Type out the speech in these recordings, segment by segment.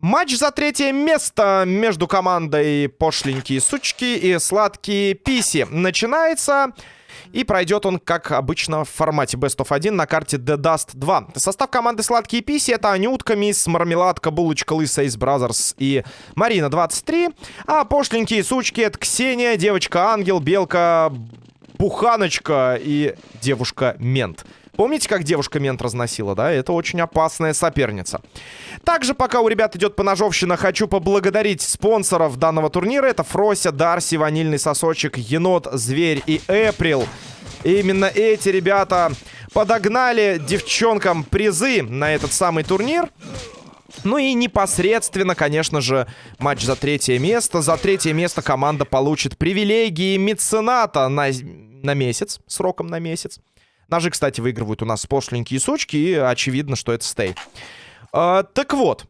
Матч за третье место между командой пошленькие сучки и сладкие писи начинается. И пройдет он, как обычно, в формате Best of 1 на карте The Dust 2. Состав команды «Сладкие писи» — это Анютка, Мисс, Мармеладка, Булочка, Лысая из Brazzers и Марина 23. А пошленькие сучки — это Ксения, Девочка-Ангел, Белка, Буханочка и Девушка-Мент. Помните, как девушка-мент разносила, да? Это очень опасная соперница. Также, пока у ребят идет поножовщина, хочу поблагодарить спонсоров данного турнира. Это Фрося, Дарси, Ванильный Сосочек, Енот, Зверь и Эприл. Именно эти ребята подогнали девчонкам призы на этот самый турнир. Ну и непосредственно, конечно же, матч за третье место. За третье место команда получит привилегии мецената на, на месяц, сроком на месяц. Ножи, кстати, выигрывают у нас пошленькие сучки, и очевидно, что это стей. А, так вот.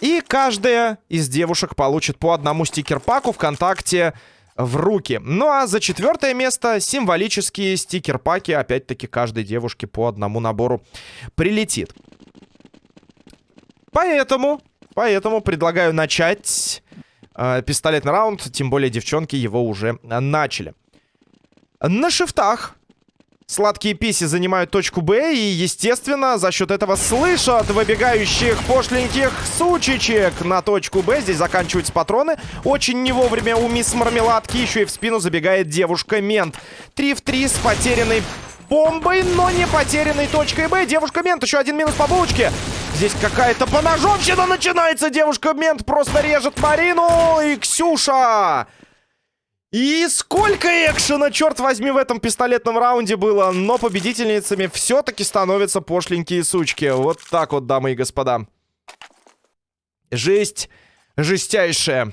И каждая из девушек получит по одному стикер-паку ВКонтакте в руки. Ну а за четвертое место символические стикер-паки. Опять-таки, каждой девушке по одному набору прилетит. Поэтому, поэтому предлагаю начать э, пистолетный раунд. Тем более девчонки его уже начали. На шифтах Сладкие писи занимают точку Б и, естественно, за счет этого слышат выбегающих пошленьких сучечек на точку Б. Здесь заканчиваются патроны. Очень не вовремя у мисс Мармеладки еще и в спину забегает девушка-мент. 3 в 3 с потерянной бомбой, но не потерянной точкой Б. Девушка-мент, еще один минус по булочке. Здесь какая-то поножовщина начинается. Девушка-мент просто режет Марину и Ксюша. И сколько экшена, черт возьми, в этом пистолетном раунде было. Но победительницами все-таки становятся пошленькие сучки. Вот так вот, дамы и господа. Жесть жестяйшая.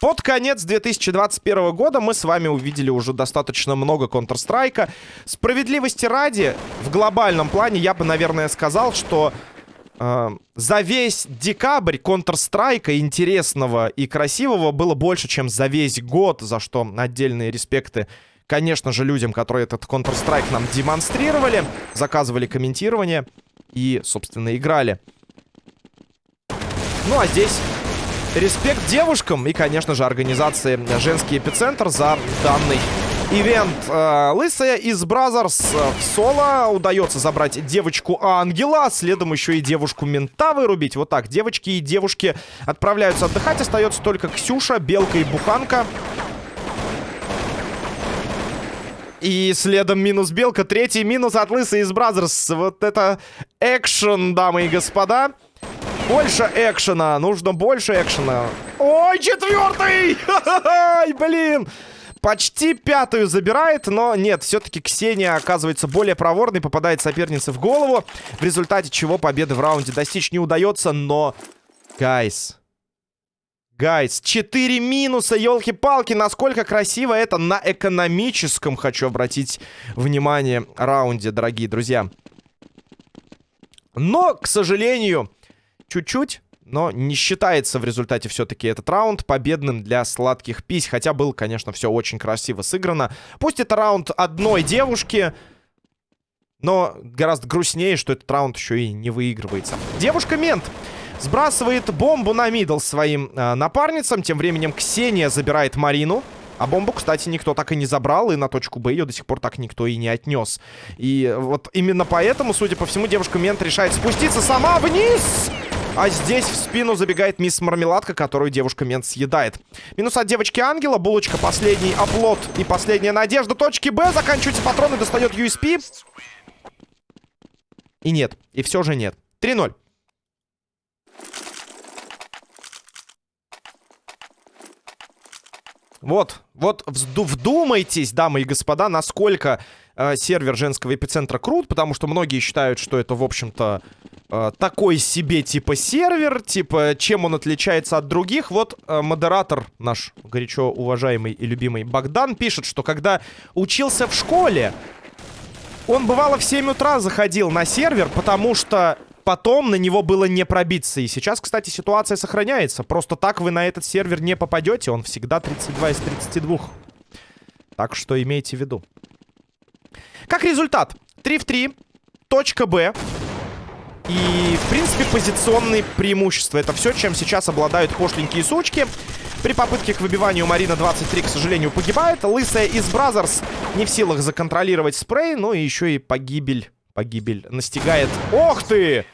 Под конец 2021 года мы с вами увидели уже достаточно много Counter-Strike. Справедливости ради, в глобальном плане я бы, наверное, сказал, что за весь декабрь Counter-Strike интересного и красивого было больше, чем за весь год, за что отдельные респекты, конечно же, людям, которые этот Counter-Strike нам демонстрировали, заказывали комментирование и, собственно, играли. Ну, а здесь респект девушкам и, конечно же, организации «Женский эпицентр» за данный Ивент э, Лысая из Brazzers в соло. Удается забрать девочку Ангела. Следом еще и девушку Мента вырубить. Вот так. Девочки и девушки отправляются отдыхать. Остается только Ксюша, Белка и Буханка. И следом минус Белка. Третий минус от Лысой из Brazzers. Вот это экшен, дамы и господа. Больше экшена. Нужно больше экшена. Ой, четвертый! Ай, блин! Почти пятую забирает, но нет, все-таки Ксения оказывается более проворной, попадает сопернице в голову, в результате чего победы в раунде достичь не удается, но... Guys, guys, 4 минуса, елки-палки, насколько красиво это на экономическом, хочу обратить внимание, раунде, дорогие друзья. Но, к сожалению, чуть-чуть но не считается в результате все-таки этот раунд победным для сладких пись. Хотя был, конечно, все очень красиво сыграно. Пусть это раунд одной девушки, но гораздо грустнее, что этот раунд еще и не выигрывается. Девушка-мент сбрасывает бомбу на мидл своим э, напарницам. Тем временем Ксения забирает Марину. А бомбу, кстати, никто так и не забрал, и на точку Б ее до сих пор так никто и не отнес. И вот именно поэтому, судя по всему, девушка-мент решает спуститься сама вниз! А здесь в спину забегает мисс Мармеладка, которую девушка-мент съедает. Минус от девочки Ангела. Булочка последний оплот и последняя надежда. Точки Б. Заканчиваются патроны. Достает USP. И нет. И все же нет. 3-0. Вот, вот вдумайтесь, дамы и господа, насколько э, сервер женского эпицентра крут, потому что многие считают, что это, в общем-то, э, такой себе типа сервер, типа чем он отличается от других. Вот э, модератор наш горячо уважаемый и любимый Богдан пишет, что когда учился в школе, он бывало в 7 утра заходил на сервер, потому что потом на него было не пробиться. И сейчас, кстати, ситуация сохраняется. Просто так вы на этот сервер не попадете. Он всегда 32 из 32. Так что имейте в виду. Как результат, 3 в 3. Точка Б. и, в принципе, позиционные преимущества. Это все, чем сейчас обладают пошленькие сучки. При попытке к выбиванию Марина 23, к сожалению, погибает. Лысая из Brazzers не в силах законтролировать спрей. Ну и еще и погибель. Погибель настигает. Ох ты!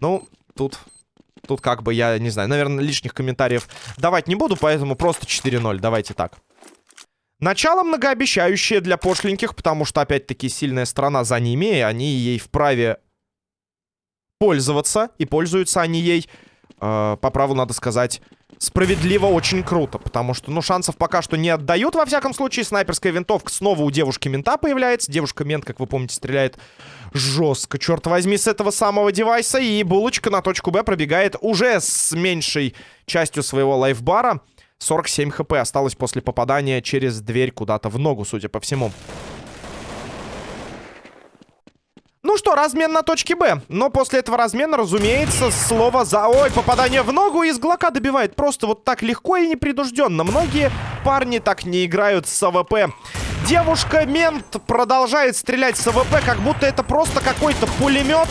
Ну, тут... Тут как бы я, не знаю, наверное, лишних комментариев давать не буду, поэтому просто 4-0. Давайте так. Начало многообещающее для пошленьких, потому что, опять-таки, сильная страна за ними, и они ей вправе пользоваться, и пользуются они ей, э, по праву надо сказать, справедливо очень круто, потому что, ну, шансов пока что не отдают, во всяком случае, снайперская винтовка снова у девушки-мента появляется, девушка-мент, как вы помните, стреляет жестко, черт возьми, с этого самого девайса, и булочка на точку Б пробегает уже с меньшей частью своего лайфбара, 47 хп осталось после попадания через дверь куда-то в ногу, судя по всему. Ну что, размен на точке Б. Но после этого размена, разумеется, слово за... Ой, попадание в ногу из Глока добивает просто вот так легко и непринужденно. Многие парни так не играют с АВП. Девушка-мент продолжает стрелять с АВП, как будто это просто какой-то пулемет.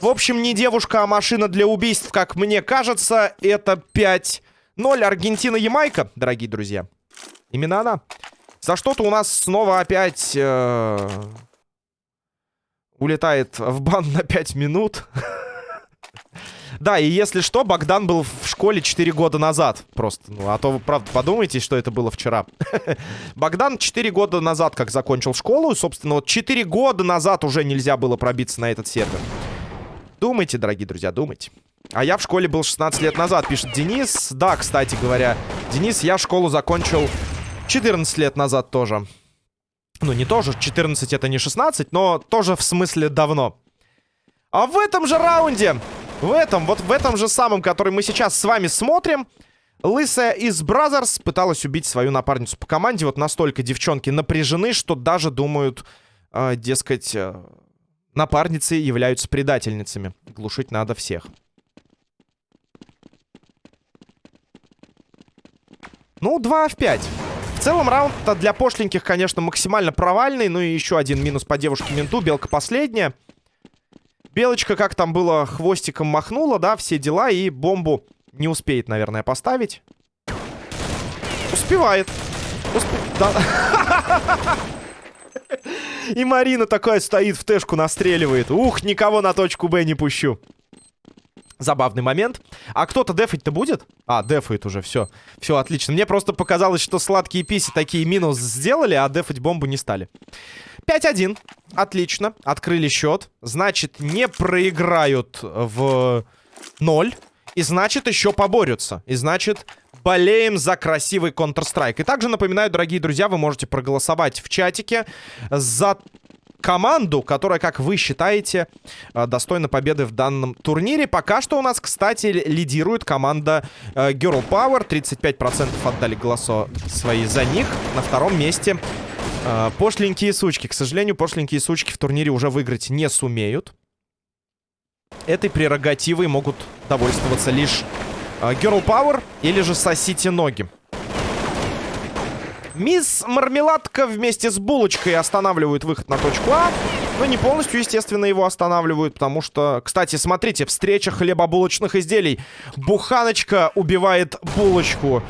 В общем, не девушка, а машина для убийств, как мне кажется. Это 5-0 Аргентина-Ямайка, дорогие друзья. Именно она. За что-то у нас снова опять... Э улетает в бан на 5 минут. Да, и если что, Богдан был в школе 4 года назад. Просто, ну, а то вы, правда, подумайте, что это было вчера. Богдан 4 года назад как закончил школу. И, собственно, вот 4 года назад уже нельзя было пробиться на этот сервер. Думайте, дорогие друзья, думайте. А я в школе был 16 лет назад, пишет Денис. Да, кстати говоря, Денис, я школу закончил 14 лет назад тоже. Ну, не тоже, 14 это не 16, но тоже в смысле давно. А в этом же раунде, в этом, вот в этом же самом, который мы сейчас с вами смотрим, Лысая из Brazzers пыталась убить свою напарницу по команде. Вот настолько девчонки напряжены, что даже думают, э, дескать, э, напарницы являются предательницами. Глушить надо всех. Ну, 2 в 5 целом раунд для пошленьких, конечно, максимально провальный. Ну и еще один минус по девушке-менту. Белка последняя. Белочка, как там было, хвостиком махнула, да, все дела. И бомбу не успеет, наверное, поставить. Успевает. Усп... Да. И Марина такая стоит в тэшку, настреливает. Ух, никого на точку Б не пущу. Забавный момент. А кто-то дефать-то будет? А, дефает уже, все. Все, отлично. Мне просто показалось, что сладкие писи такие минус сделали, а дефать бомбу не стали. 5-1. Отлично. Открыли счет. Значит, не проиграют в 0. И значит, еще поборются. И значит, болеем за красивый Counter-Strike. И также напоминаю, дорогие друзья, вы можете проголосовать в чатике за команду, которая, как вы считаете, э, достойна победы в данном турнире. Пока что у нас, кстати, лидирует команда э, Girl Power. 35% отдали голоса свои за них. На втором месте э, пошленькие сучки. К сожалению, пошленькие сучки в турнире уже выиграть не сумеют. Этой прерогативой могут довольствоваться лишь Girl Power или же сосите ноги. Мисс Мармеладка вместе с Булочкой останавливают выход на точку А. Но не полностью, естественно, его останавливают, потому что... Кстати, смотрите, встреча хлебобулочных изделий. Буханочка убивает Булочку.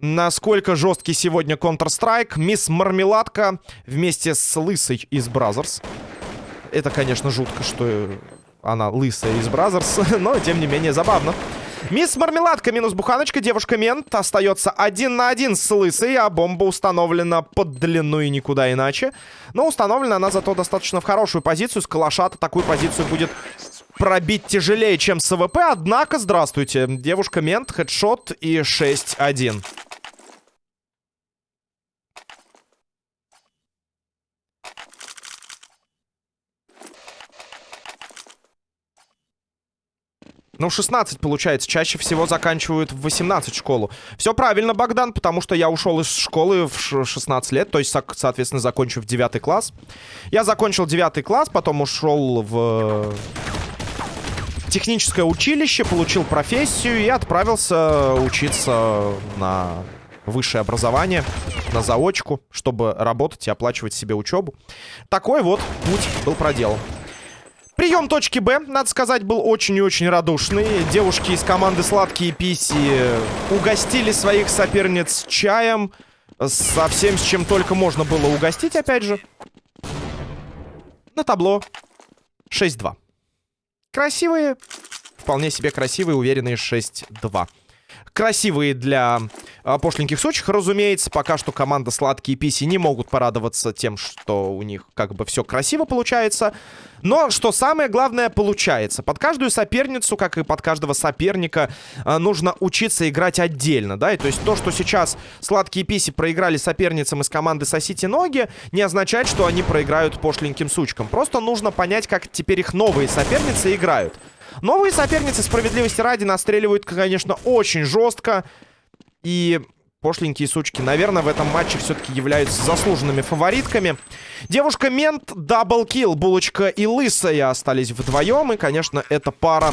Насколько жесткий сегодня Counter-Strike. Мисс Мармеладка вместе с Лысой из Brazzers. Это, конечно, жутко, что она лысая из Brazzers, но, тем не менее, забавно. Мисс Мармеладка минус Буханочка. Девушка-мент остается один на один с Лысой, а бомба установлена под длину и никуда иначе. Но установлена она зато достаточно в хорошую позицию. С калаша-то такую позицию будет пробить тяжелее, чем с АВП. Однако, здравствуйте, девушка-мент, хедшот и 6-1. Ну, 16 получается. Чаще всего заканчивают в 18 школу. Все правильно, Богдан, потому что я ушел из школы в 16 лет. То есть, соответственно, закончив 9 класс. Я закончил 9 класс, потом ушел в техническое училище, получил профессию и отправился учиться на высшее образование, на заочку, чтобы работать и оплачивать себе учебу. Такой вот путь был проделан. Прием точки Б, надо сказать, был очень и очень радушный. Девушки из команды «Сладкие писи» угостили своих соперниц чаем. Со всем, с чем только можно было угостить, опять же. На табло 6-2. Красивые, вполне себе красивые, уверенные 6-2 красивые для э, пошленьких сучих. Разумеется, пока что команда Сладкие Писи не могут порадоваться тем, что у них как бы все красиво получается. Но, что самое главное, получается. Под каждую соперницу, как и под каждого соперника, э, нужно учиться играть отдельно, да? И то есть то, что сейчас Сладкие Писи проиграли соперницам из команды Сосите Ноги, не означает, что они проиграют пошленьким сучкам. Просто нужно понять, как теперь их новые соперницы играют. Новые соперницы, справедливости ради, настреливают, конечно, очень жестко. И пошленькие сучки, наверное, в этом матче все-таки являются заслуженными фаворитками. Девушка-мент, double kill, Булочка и Лысая остались вдвоем. И, конечно, эта пара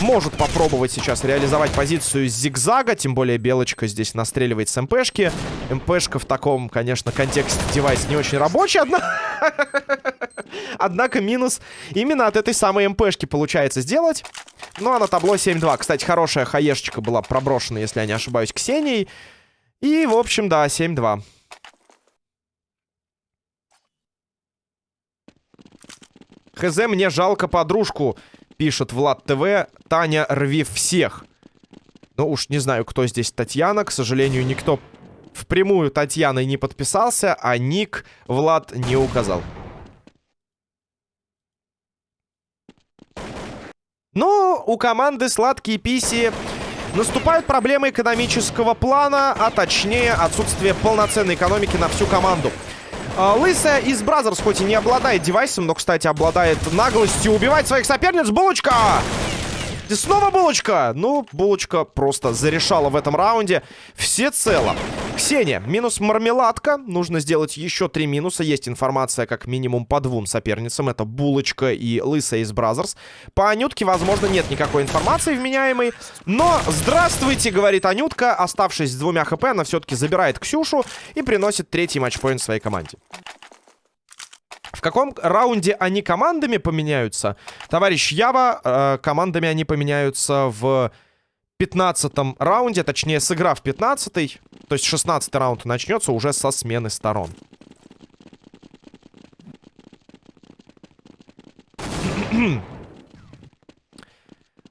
может попробовать сейчас реализовать позицию зигзага. Тем более Белочка здесь настреливает с МПшки. МПшка в таком, конечно, контексте девайс не очень рабочий. Однако... Однако минус именно от этой самой МПшки получается сделать. Ну, а на табло 7-2. Кстати, хорошая хаешечка была проброшена, если я не ошибаюсь, Ксенией. И, в общем, да, 7-2. Хз, мне жалко подружку, пишет Влад ТВ. Таня, рви всех. Ну уж не знаю, кто здесь Татьяна. К сожалению, никто впрямую Татьяной не подписался, а ник Влад не указал. Но у команды «Сладкие писи» наступают проблемы экономического плана, а точнее отсутствие полноценной экономики на всю команду. А, Лысая из Brazzers хоть и не обладает девайсом, но, кстати, обладает наглостью убивать своих соперниц. Булочка! Снова булочка! Ну, булочка просто зарешала в этом раунде всецело. Ксения, минус мармеладка. Нужно сделать еще три минуса. Есть информация как минимум по двум соперницам. Это булочка и лысая из Brazzers. По Анютке, возможно, нет никакой информации вменяемой. Но, здравствуйте, говорит Анютка. Оставшись с двумя хп, она все-таки забирает Ксюшу и приносит третий матчпоинт своей команде. В каком раунде они командами поменяются? Товарищ Ява, э, командами они поменяются в 15 раунде, точнее, сыграв 15 то есть 16 раунд начнется уже со смены сторон.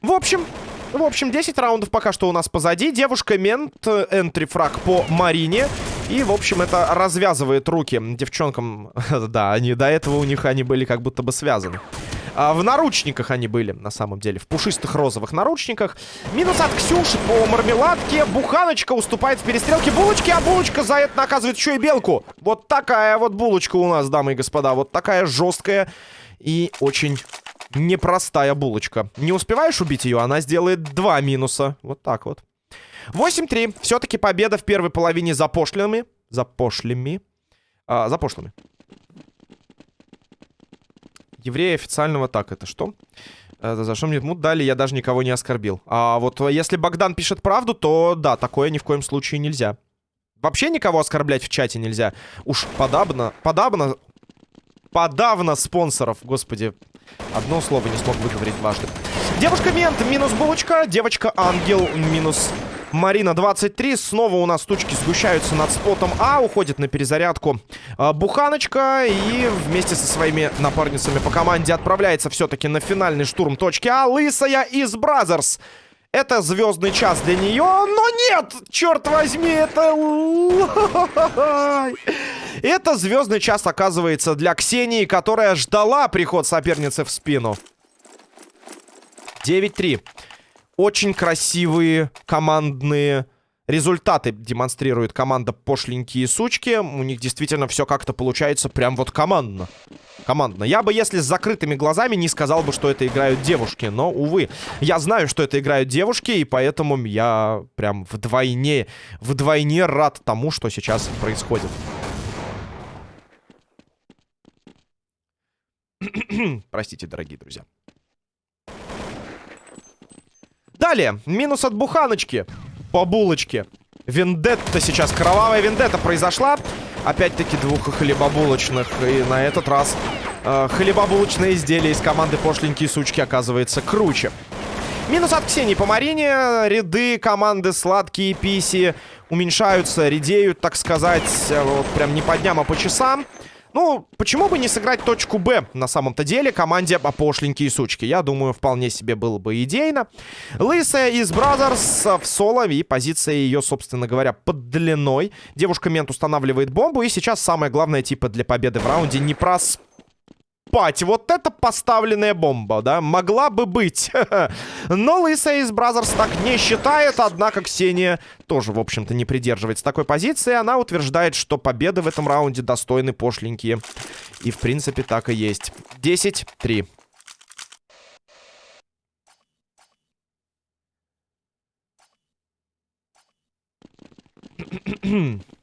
В общем, в общем, 10 раундов пока что у нас позади. Девушка-мент, энтри-фраг по Марине. И, в общем, это развязывает руки девчонкам. да, они до этого у них они были как будто бы связаны. А, в наручниках они были, на самом деле. В пушистых розовых наручниках. Минус от Ксюши по мармеладке. Буханочка уступает в перестрелке булочки, а булочка за это наказывает еще и белку. Вот такая вот булочка у нас, дамы и господа. Вот такая жесткая и очень непростая булочка. Не успеваешь убить ее, она сделает два минуса. Вот так вот. 8-3. Все-таки победа в первой половине за пошлыми. За пошлями. А, за пошлыми. Евреи официального так, это что? Это за что мне мут дали, я даже никого не оскорбил. А вот если Богдан пишет правду, то да, такое ни в коем случае нельзя. Вообще никого оскорблять в чате нельзя. Уж подобно, подобно, подавно спонсоров, господи. Одно слово не смог выговорить дважды. Девушка-мент, минус булочка. Девочка-ангел, минус Марина 23. Снова у нас тучки сгущаются над spot ом А. Уходит на перезарядку а, Буханочка. И вместе со своими напарницами по команде отправляется все-таки на финальный штурм точки А. Лысая из Brazzers. Это звездный час для нее, но нет! Черт возьми, это... Это звездный час, оказывается, для Ксении, которая ждала приход соперницы в спину. 9-3 очень красивые командные результаты демонстрирует команда пошленькие сучки. У них действительно все как-то получается прям вот командно. Командно. Я бы, если с закрытыми глазами, не сказал бы, что это играют девушки. Но, увы, я знаю, что это играют девушки, и поэтому я прям вдвойне, вдвойне рад тому, что сейчас происходит. Простите, дорогие друзья. Далее, минус от буханочки по булочке. Вендетта сейчас, кровавая вендетта произошла. Опять-таки двух хлебобулочных. И на этот раз э, хлебобулочное изделие из команды пошленькие сучки оказывается круче. Минус от Ксении по Марине. Ряды команды сладкие писи уменьшаются, редеют, так сказать, э, вот прям не по дням, а по часам. Ну, почему бы не сыграть точку Б на самом-то деле команде пошленькие сучки? Я думаю, вполне себе было бы идейно. Лысая из Brazzers в соло, и позиция ее, собственно говоря, под длиной. Девушка-мент устанавливает бомбу, и сейчас самое главное, типа, для победы в раунде не проспать спать. Вот это поставленная бомба, да? Могла бы быть. Но Лысая из Brazzers так не считает. Однако Ксения тоже, в общем-то, не придерживается такой позиции. Она утверждает, что победы в этом раунде достойны пошленькие. И, в принципе, так и есть. 10-3.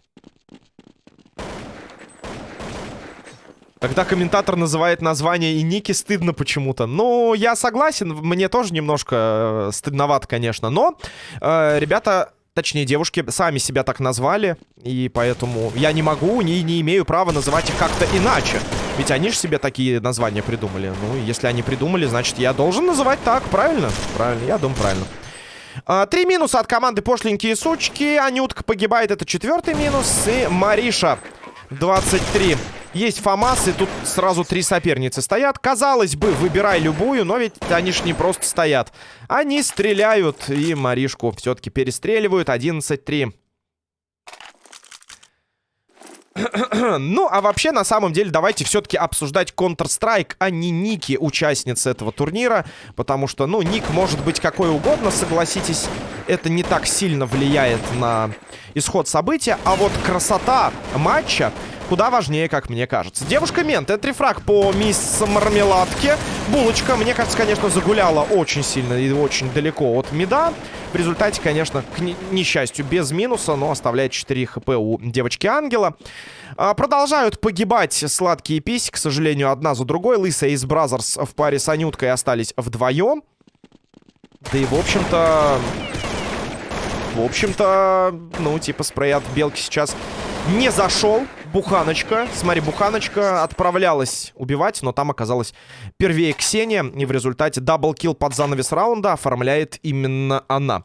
Когда комментатор называет название и ники, стыдно почему-то. Ну, я согласен, мне тоже немножко э, стыдновато, конечно. Но э, ребята, точнее девушки, сами себя так назвали. И поэтому я не могу, не, не имею права называть их как-то иначе. Ведь они же себе такие названия придумали. Ну, если они придумали, значит, я должен называть так, правильно? Правильно, я думаю, правильно. А, три минуса от команды пошленькие сучки. Анютка погибает, это четвертый минус. И Мариша 23 есть ФАМАС, и тут сразу три соперницы стоят. Казалось бы, выбирай любую, но ведь они ж не просто стоят. Они стреляют, и Маришку все-таки перестреливают. 11-3. ну, а вообще, на самом деле, давайте все-таки обсуждать Counter-Strike, а не ники участницы этого турнира. Потому что, ну, ник может быть какой угодно, согласитесь. Это не так сильно влияет на исход события. А вот красота матча куда важнее, как мне кажется. Девушка-мент, это refrag по мисс Мармеладке. Булочка, мне кажется, конечно, загуляла очень сильно и очень далеко от mid а. В результате, конечно, к несчастью, без минуса, но оставляет 4 хп у девочки-ангела. А, продолжают погибать сладкие писи, к сожалению, одна за другой. Лысая из Brazzers в паре с Анюткой остались вдвоем. Да и, в общем-то... В общем-то, ну, типа, спрей от белки сейчас не зашел. Буханочка. Смотри, Буханочка отправлялась убивать, но там оказалась первее Ксения. И в результате даблкил под занавес раунда оформляет именно она.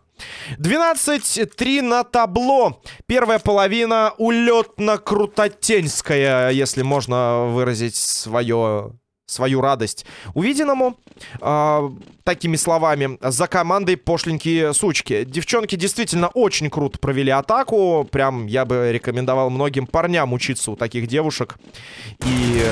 12-3 на табло. Первая половина улетно-крутотенская, если можно выразить свое свою радость увиденному. Э, такими словами, за командой пошленькие сучки. Девчонки действительно очень круто провели атаку. Прям я бы рекомендовал многим парням учиться у таких девушек. И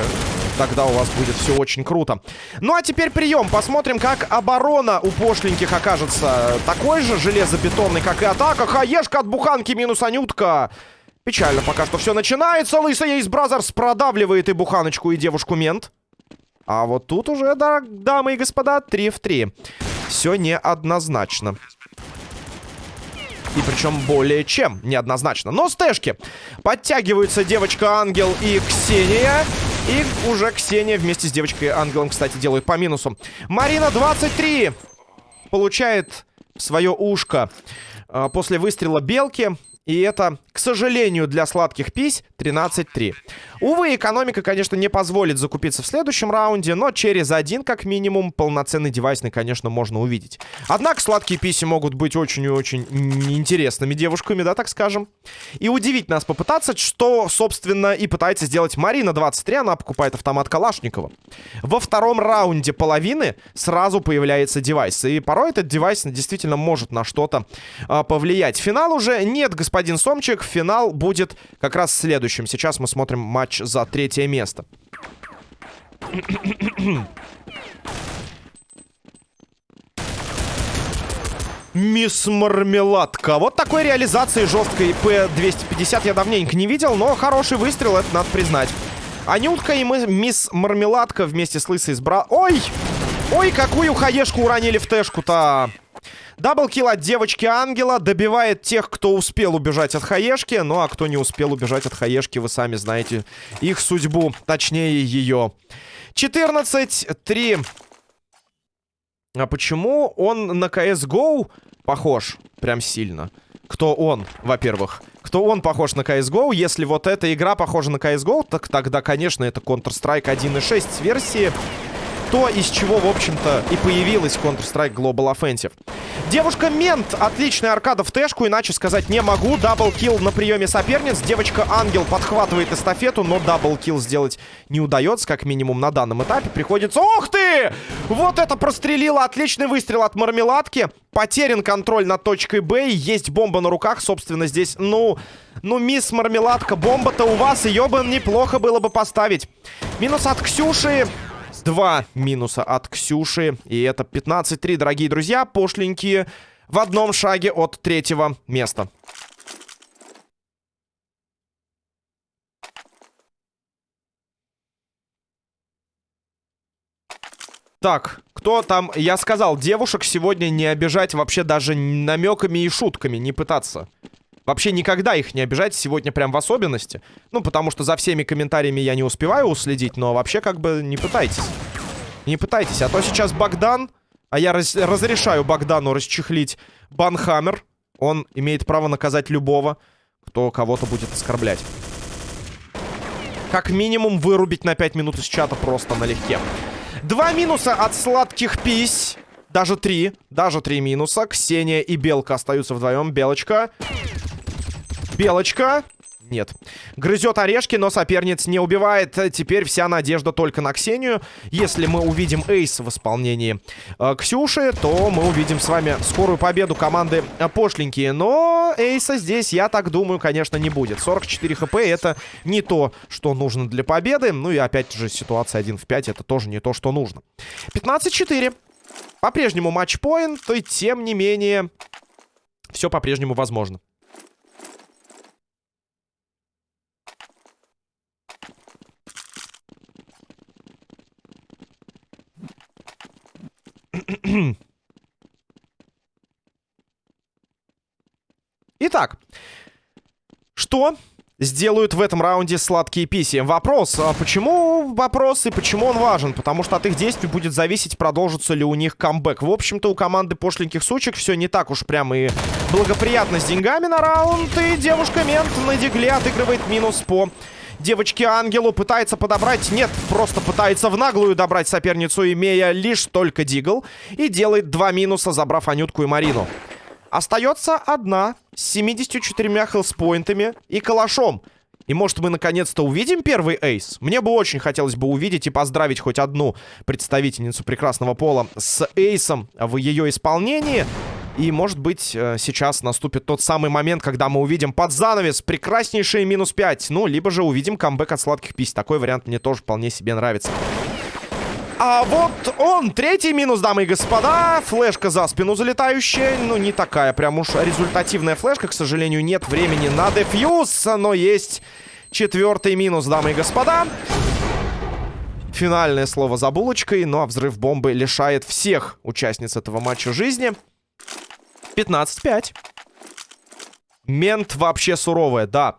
тогда у вас будет все очень круто. Ну а теперь прием. Посмотрим, как оборона у пошленьких окажется такой же железобетонный, как и атака. Хаешка от буханки минус Анютка. Печально пока что все начинается. Лысая из Brazzers продавливает и буханочку, и девушку-мент. А вот тут уже, да, дамы и господа, 3 в 3. Все неоднозначно. И причем более чем неоднозначно. Но стэшки. Подтягиваются девочка-ангел и Ксения. И уже Ксения вместе с девочкой-ангелом, кстати, делают по минусу. Марина 23 получает свое ушко э, после выстрела белки. И это, к сожалению, для сладких пись 13-3. Увы, экономика, конечно, не позволит закупиться в следующем раунде, но через один, как минимум, полноценный девайсный, конечно, можно увидеть. Однако сладкие писи могут быть очень и очень интересными девушками, да, так скажем. И удивить нас попытаться, что, собственно, и пытается сделать Марина 23, она покупает автомат Калашникова. Во втором раунде половины сразу появляется девайс, и порой этот девайс действительно может на что-то а, повлиять. Финал уже нет, господин господин Сомчик. Финал будет как раз следующим. Сейчас мы смотрим матч за третье место. Мисс Мармеладка. Вот такой реализации жесткой П-250 я давненько не видел, но хороший выстрел, это надо признать. Анютка и мы, мисс Мармеладка вместе с Лысой с бра... Ой! Ой, какую хаешку уронили в тэшку-то! Даблкил от девочки-ангела добивает тех, кто успел убежать от хаешки. Ну, а кто не успел убежать от хаешки, вы сами знаете их судьбу, точнее ее. 14-3. А почему он на CSGO похож? Прям сильно. кто он, во-первых. Кто он похож на CSGO. Если вот эта игра похожа на CSGO, так тогда, конечно, это Counter-Strike 1.6 версии то, из чего, в общем-то, и появилась Counter-Strike Global Offensive. Девушка-мент. Отличная аркада в тэшку, иначе сказать не могу. Double kill на приеме соперниц. Девочка-ангел подхватывает эстафету, но double kill сделать не удается, как минимум на данном этапе. Приходится... Ох ты! Вот это прострелило. Отличный выстрел от мармеладки. Потерян контроль над точкой Б. Есть бомба на руках, собственно, здесь, ну... Ну, мисс Мармеладка, бомба-то у вас, ее бы неплохо было бы поставить. Минус от Ксюши. Два минуса от Ксюши. И это 15-3, дорогие друзья. Пошленькие в одном шаге от третьего места. Так, кто там? Я сказал, девушек сегодня не обижать вообще даже намеками и шутками, не пытаться. Вообще никогда их не обижать, сегодня прям в особенности. Ну, потому что за всеми комментариями я не успеваю уследить, но вообще как бы не пытайтесь. Не пытайтесь, а то сейчас Богдан, а я раз разрешаю Богдану расчехлить Банхаммер. Он имеет право наказать любого, кто кого-то будет оскорблять. Как минимум вырубить на 5 минут из чата просто налегке. Два минуса от сладких пись. Даже три. Даже три минуса. Ксения и Белка остаются вдвоем. Белочка. Белочка. Нет. Грызет орешки, но соперниц не убивает. Теперь вся надежда только на Ксению. Если мы увидим эйс в исполнении э, Ксюши, то мы увидим с вами скорую победу команды э, Пошленькие. Но эйса здесь, я так думаю, конечно, не будет. 44 хп это не то, что нужно для победы. Ну и опять же ситуация 1 в 5 это тоже не то, что нужно. 15-4. По-прежнему матчпоинт, и тем не менее все по-прежнему возможно. Итак, что сделают в этом раунде сладкие писи? Вопрос, а почему вопрос и почему он важен? Потому что от их действий будет зависеть, продолжится ли у них камбэк. В общем-то, у команды пошленьких сучек все не так уж прямо и благоприятно с деньгами на раунд. И девушка-мент на дигле отыгрывает минус по девочке-ангелу. Пытается подобрать... Нет, просто пытается в наглую добрать соперницу, имея лишь только дигл. И делает два минуса, забрав Анютку и Марину. Остается одна с 74 хелспоинтами и калашом. И может мы наконец-то увидим первый эйс? Мне бы очень хотелось бы увидеть и поздравить хоть одну представительницу прекрасного пола с эйсом в ее исполнении. И, может быть, э, сейчас наступит тот самый момент, когда мы увидим под занавес прекраснейшие минус 5. Ну, либо же увидим камбэк от сладких пись. Такой вариант мне тоже вполне себе нравится. А вот он, третий минус, дамы и господа. Флешка за спину залетающая. Ну, не такая прям уж результативная флешка. К сожалению, нет времени на дефьюз. Но есть четвертый минус, дамы и господа. Финальное слово за булочкой. Ну, а взрыв бомбы лишает всех участниц этого матча жизни. 15-5. Мент вообще суровая, да.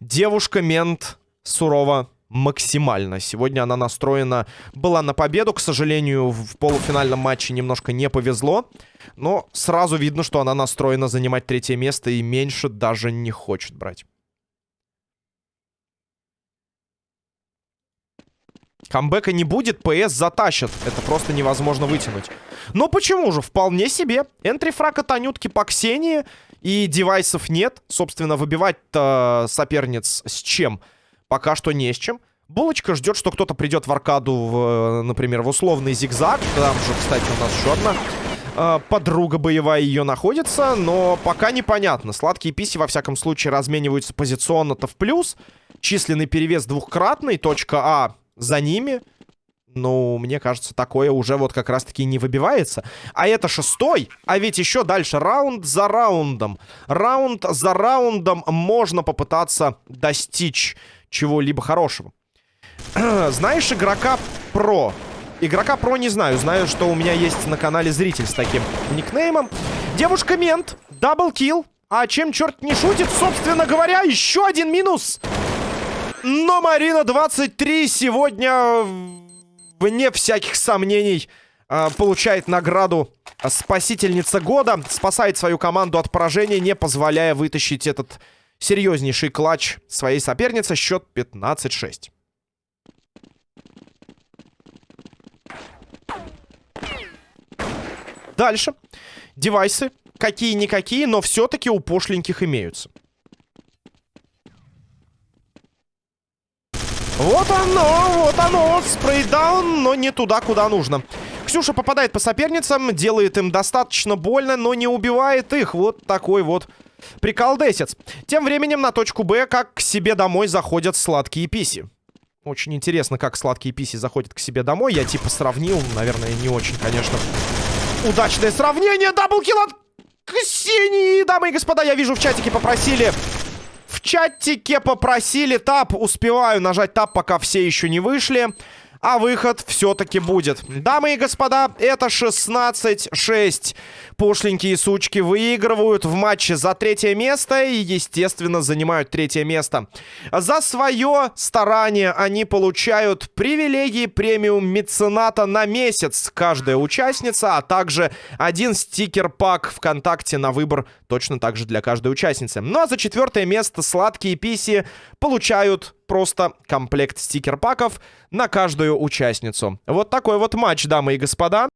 Девушка-мент сурова максимально. Сегодня она настроена была на победу. К сожалению, в полуфинальном матче немножко не повезло. Но сразу видно, что она настроена занимать третье место и меньше даже не хочет брать. Камбэка не будет, ПС затащат. Это просто невозможно вытянуть. Но почему же? Вполне себе. Энтрифраг от Анютки по Ксении. И девайсов нет. Собственно, выбивать-то соперниц с чем? Пока что не с чем. Булочка ждет, что кто-то придет в аркаду, в, например, в условный зигзаг. Там же, кстати, у нас еще одна э, подруга боевая ее находится. Но пока непонятно. Сладкие писи, во всяком случае, размениваются позиционно-то в плюс. Численный перевес двухкратный. Точка А за ними. Ну, мне кажется, такое уже вот как раз-таки не выбивается. А это шестой. А ведь еще дальше раунд за раундом. Раунд за раундом можно попытаться достичь чего-либо хорошего. Знаешь игрока про? Игрока про не знаю. Знаю, что у меня есть на канале зритель с таким никнеймом. Девушка-мент. Даблкил. А чем черт не шутит? Собственно говоря, еще один минус. Но Марина 23 сегодня, вне всяких сомнений, э, получает награду спасительница года. Спасает свою команду от поражения, не позволяя вытащить этот серьезнейший клатч своей соперницы. Счет 15-6. Дальше. Девайсы. Какие-никакие, но все-таки у пошленьких имеются. Вот оно, вот оно, спрейдаун, но не туда, куда нужно. Ксюша попадает по соперницам, делает им достаточно больно, но не убивает их. Вот такой вот приколдесец. Тем временем на точку Б, как к себе домой заходят сладкие писи. Очень интересно, как сладкие писи заходят к себе домой. Я типа сравнил, наверное, не очень, конечно. Удачное сравнение, double kill от Ксении. Дамы и господа, я вижу в чатике попросили чатике попросили tab. Успеваю нажать tab, пока все еще не вышли. А выход все-таки будет. Дамы и господа, это 16-6. Пошленькие сучки выигрывают в матче за третье место и, естественно, занимают третье место. За свое старание они получают привилегии премиум мецената на месяц каждая участница, а также один стикер-пак ВКонтакте на выбор точно так же для каждой участницы. Ну а за четвертое место сладкие писи получают просто комплект стикер-паков на каждую участницу. Вот такой вот матч, дамы и господа.